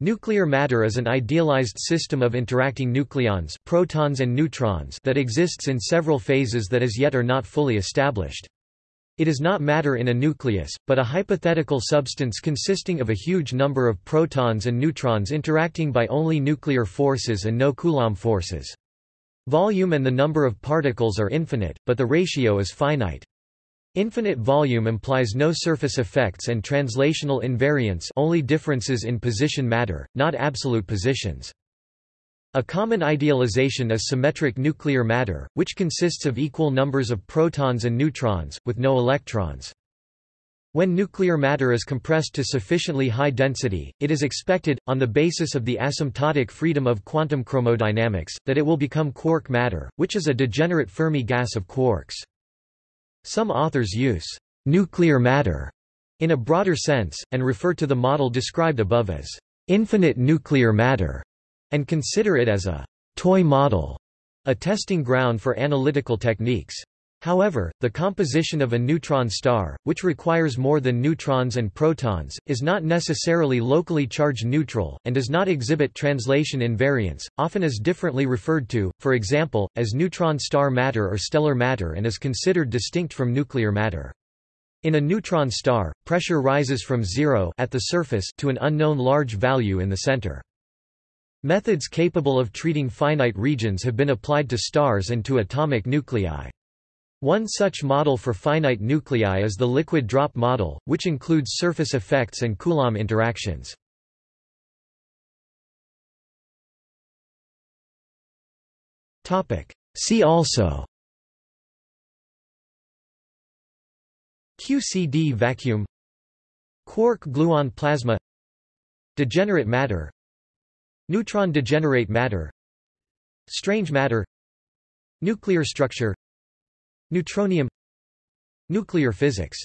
Nuclear matter is an idealized system of interacting nucleons protons and neutrons that exists in several phases that as yet are not fully established. It is not matter in a nucleus, but a hypothetical substance consisting of a huge number of protons and neutrons interacting by only nuclear forces and no Coulomb forces. Volume and the number of particles are infinite, but the ratio is finite. Infinite volume implies no surface effects and translational invariance only differences in position matter, not absolute positions. A common idealization is symmetric nuclear matter, which consists of equal numbers of protons and neutrons, with no electrons. When nuclear matter is compressed to sufficiently high density, it is expected, on the basis of the asymptotic freedom of quantum chromodynamics, that it will become quark matter, which is a degenerate Fermi gas of quarks. Some authors use nuclear matter in a broader sense, and refer to the model described above as infinite nuclear matter, and consider it as a toy model, a testing ground for analytical techniques. However, the composition of a neutron star, which requires more than neutrons and protons, is not necessarily locally charged neutral, and does not exhibit translation invariance, often is differently referred to, for example, as neutron star matter or stellar matter and is considered distinct from nuclear matter. In a neutron star, pressure rises from zero at the surface to an unknown large value in the center. Methods capable of treating finite regions have been applied to stars and to atomic nuclei. One such model for finite nuclei is the liquid drop model, which includes surface effects and Coulomb interactions. See also QCD vacuum Quark-gluon plasma Degenerate matter Neutron degenerate matter Strange matter Nuclear structure Neutronium. Nuclear physics